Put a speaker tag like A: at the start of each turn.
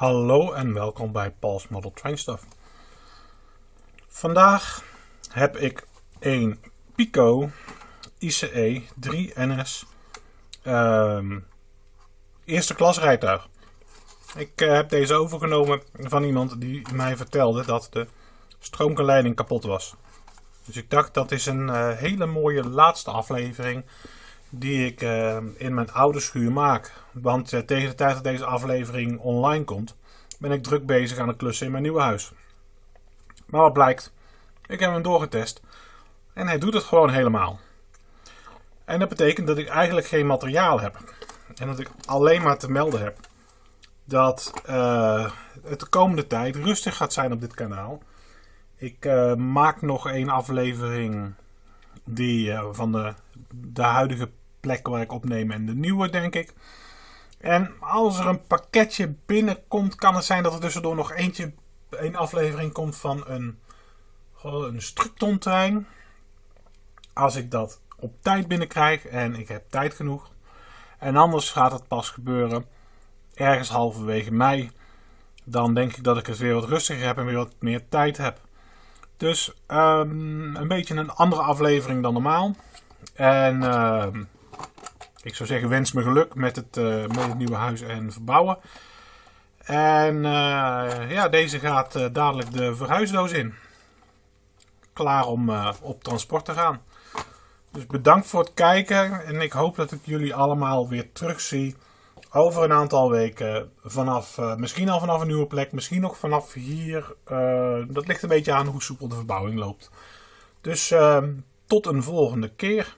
A: Hallo en welkom bij Paul's Model Train Stuff. Vandaag heb ik een Pico ICE 3NS ehm, eerste klas rijtuig. Ik eh, heb deze overgenomen van iemand die mij vertelde dat de stroomgeleiding kapot was. Dus ik dacht dat is een eh, hele mooie laatste aflevering die ik eh, in mijn oude schuur maak. Want uh, tegen de tijd dat deze aflevering online komt, ben ik druk bezig aan het klussen in mijn nieuwe huis. Maar wat blijkt, ik heb hem doorgetest en hij doet het gewoon helemaal. En dat betekent dat ik eigenlijk geen materiaal heb. En dat ik alleen maar te melden heb dat uh, het de komende tijd rustig gaat zijn op dit kanaal. Ik maak nog één aflevering die van de, de huidige plek waar ik opneem en de nieuwe, denk ik. En als er een pakketje binnenkomt, kan het zijn dat er tussendoor nog eentje, een aflevering komt van een, een Structon-trein. Als ik dat op tijd binnenkrijg en ik heb tijd genoeg. En anders gaat het pas gebeuren ergens halverwege mei. Dan denk ik dat ik het weer wat rustiger heb en weer wat meer tijd heb. Dus um, een beetje een andere aflevering dan normaal. En uh, ik zou zeggen, wens me geluk met het, het nieuwe huis en verbouwen. En uh, ja, deze gaat uh, dadelijk de verhuisdoos in. Klaar om op transport te gaan. Dus bedankt voor het kijken. En ik hoop dat ik jullie allemaal weer terugzie over een aantal weken. Vanaf, misschien al vanaf een nieuwe plek, misschien nog vanaf hier. dat ligt een beetje aan hoe soepel de verbouwing loopt. Dus tot een volgende keer.